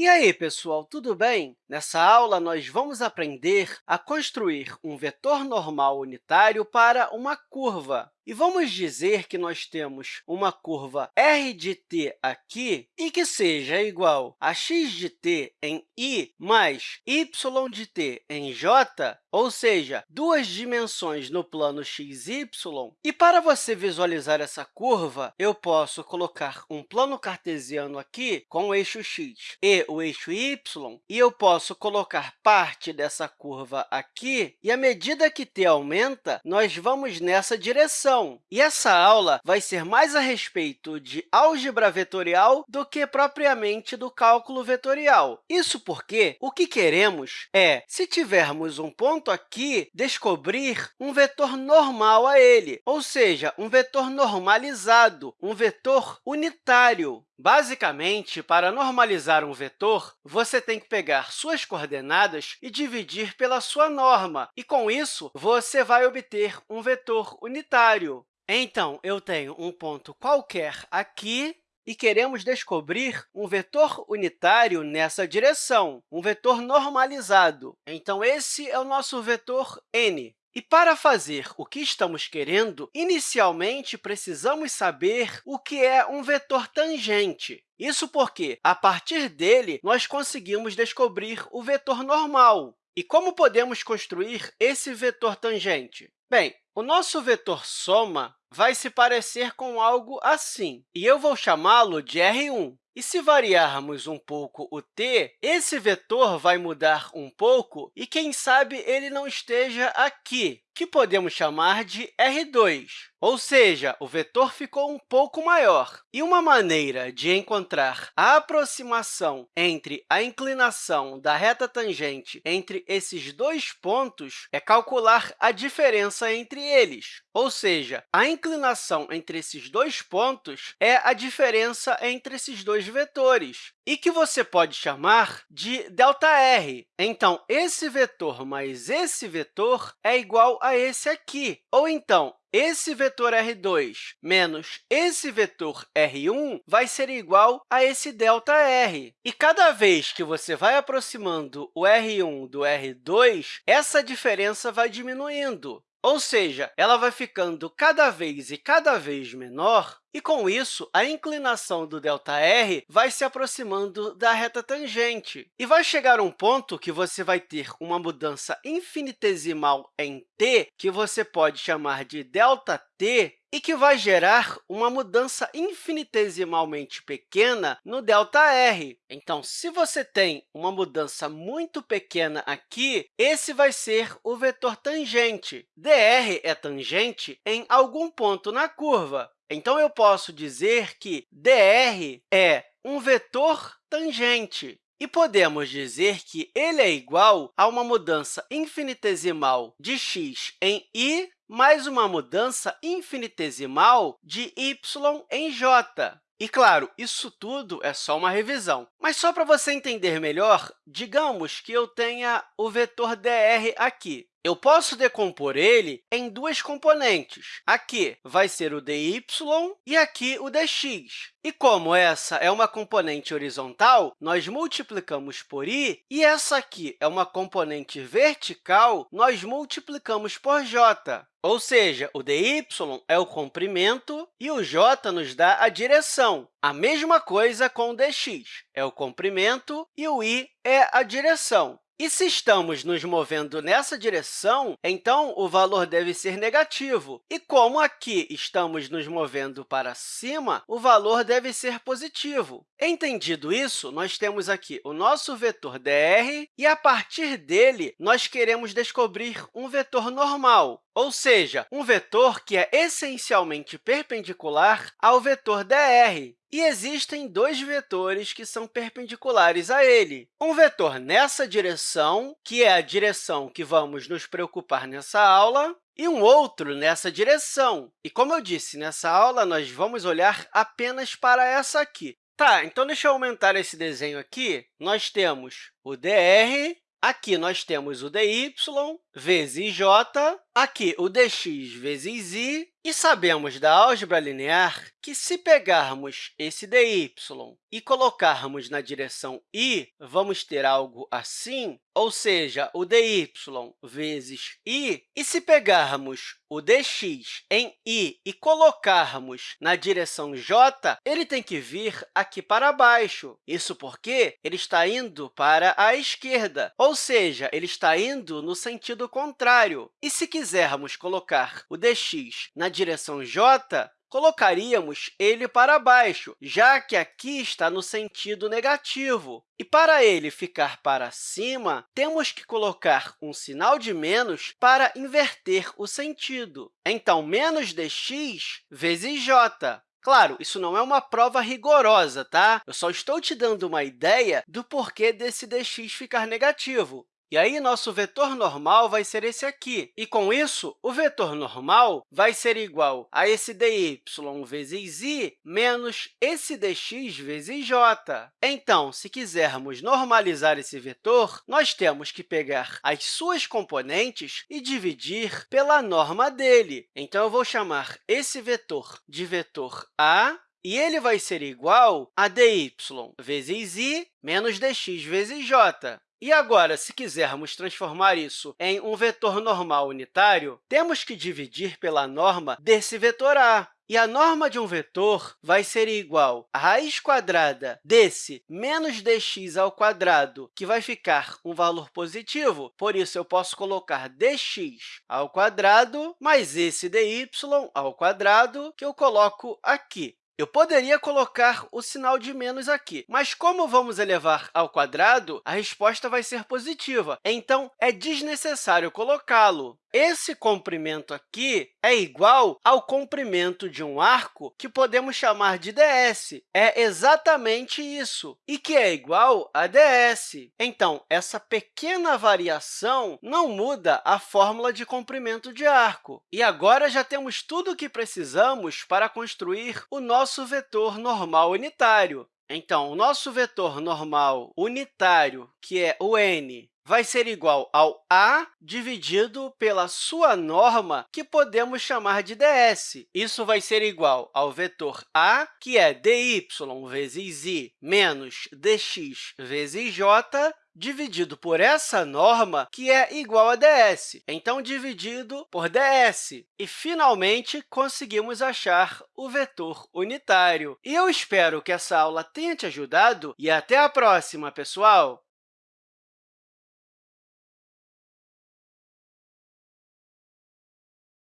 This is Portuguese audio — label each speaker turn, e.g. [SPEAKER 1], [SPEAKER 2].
[SPEAKER 1] E aí, pessoal, tudo bem? Nessa aula, nós vamos aprender a construir um vetor normal unitário para uma curva. E vamos dizer que nós temos uma curva r de t aqui e que seja igual a x de t em i mais y de t em j, ou seja, duas dimensões no plano x, y. E para você visualizar essa curva, eu posso colocar um plano cartesiano aqui com o eixo x e o eixo y, e eu posso colocar parte dessa curva aqui, e à medida que t aumenta, nós vamos nessa direção. E essa aula vai ser mais a respeito de álgebra vetorial do que propriamente do cálculo vetorial. Isso porque o que queremos é, se tivermos um ponto aqui, descobrir um vetor normal a ele, ou seja, um vetor normalizado, um vetor unitário. Basicamente, para normalizar um vetor, você tem que pegar suas coordenadas e dividir pela sua norma, e, com isso, você vai obter um vetor unitário. Então, eu tenho um ponto qualquer aqui e queremos descobrir um vetor unitário nessa direção, um vetor normalizado. Então, esse é o nosso vetor n. E para fazer o que estamos querendo, inicialmente precisamos saber o que é um vetor tangente. Isso porque, a partir dele, nós conseguimos descobrir o vetor normal. E como podemos construir esse vetor tangente? Bem, o nosso vetor soma vai se parecer com algo assim, e eu vou chamá-lo de R1. E se variarmos um pouco o t, esse vetor vai mudar um pouco e, quem sabe, ele não esteja aqui, que podemos chamar de R2, ou seja, o vetor ficou um pouco maior. E uma maneira de encontrar a aproximação entre a inclinação da reta tangente entre esses dois pontos é calcular a diferença entre eles, ou seja, a inclinação entre esses dois pontos é a diferença entre esses dois vetores, e que você pode chamar de ΔR. Então, esse vetor mais esse vetor é igual a esse aqui. Ou então, esse vetor r2 menos esse vetor r1 vai ser igual a esse ΔR. E cada vez que você vai aproximando o r1 do r2, essa diferença vai diminuindo. Ou seja, ela vai ficando cada vez e cada vez menor, e, com isso, a inclinação do ΔR vai se aproximando da reta tangente. E vai chegar um ponto que você vai ter uma mudança infinitesimal em t, que você pode chamar de ΔT, e que vai gerar uma mudança infinitesimalmente pequena no ΔR. Então, se você tem uma mudança muito pequena aqui, esse vai ser o vetor tangente. dr é tangente em algum ponto na curva. Então, eu posso dizer que dr é um vetor tangente. E podemos dizer que ele é igual a uma mudança infinitesimal de x em i mais uma mudança infinitesimal de y em j. E, claro, isso tudo é só uma revisão. Mas, só para você entender melhor, digamos que eu tenha o vetor dr aqui. Eu posso decompor ele em duas componentes. Aqui vai ser o dy e aqui o dx. E como essa é uma componente horizontal, nós multiplicamos por i, e essa aqui é uma componente vertical, nós multiplicamos por j. Ou seja, o dy é o comprimento e o j nos dá a direção. A mesma coisa com o dx, é o comprimento e o i é a direção. E se estamos nos movendo nessa direção, então o valor deve ser negativo. E como aqui estamos nos movendo para cima, o valor deve ser positivo. Entendido isso, nós temos aqui o nosso vetor dr, e, a partir dele, nós queremos descobrir um vetor normal, ou seja, um vetor que é essencialmente perpendicular ao vetor dr. E existem dois vetores que são perpendiculares a ele. Um vetor nessa direção, que é a direção que vamos nos preocupar nessa aula, e um outro nessa direção. E, como eu disse, nessa aula, nós vamos olhar apenas para essa aqui. Tá, então deixa eu aumentar esse desenho aqui. Nós temos o dr, aqui nós temos o dy vezes j, aqui o dx vezes i, E sabemos da álgebra linear que, se pegarmos esse dy e colocarmos na direção i, vamos ter algo assim, ou seja, o dy vezes i. E se pegarmos o dx em i e colocarmos na direção j, ele tem que vir aqui para baixo. Isso porque ele está indo para a esquerda, ou seja, ele está indo no sentido contrário. E se quisermos colocar o dx na direção j, colocaríamos ele para baixo, já que aqui está no sentido negativo. E para ele ficar para cima, temos que colocar um sinal de menos para inverter o sentido. Então, menos dx vezes j. Claro, isso não é uma prova rigorosa, tá? Eu só estou te dando uma ideia do porquê desse dx ficar negativo. E aí, nosso vetor normal vai ser esse aqui. E, com isso, o vetor normal vai ser igual a esse dy vezes i menos esse dx vezes j. Então, se quisermos normalizar esse vetor, nós temos que pegar as suas componentes e dividir pela norma dele. Então, eu vou chamar esse vetor de vetor a, e ele vai ser igual a dy vezes i menos dx vezes j. E agora, se quisermos transformar isso em um vetor normal unitário, temos que dividir pela norma desse vetor a. E a norma de um vetor vai ser igual à raiz quadrada desse menos dx ao quadrado, que vai ficar um valor positivo. Por isso, eu posso colocar dx ao quadrado mais esse dy ao quadrado, que eu coloco aqui. Eu poderia colocar o sinal de menos aqui, mas como vamos elevar ao quadrado, a resposta vai ser positiva. Então, é desnecessário colocá-lo. Esse comprimento aqui é igual ao comprimento de um arco que podemos chamar de ds. É exatamente isso, e que é igual a ds. Então, essa pequena variação não muda a fórmula de comprimento de arco. E agora já temos tudo o que precisamos para construir o nosso vetor normal unitário. Então, o nosso vetor normal unitário, que é o n, vai ser igual ao a dividido pela sua norma, que podemos chamar de ds. Isso vai ser igual ao vetor a, que é dy vezes i menos dx vezes j, dividido por essa norma, que é igual a ds. Então, dividido por ds. E, finalmente, conseguimos achar o vetor unitário. E eu espero que essa aula tenha te ajudado e até a próxima, pessoal!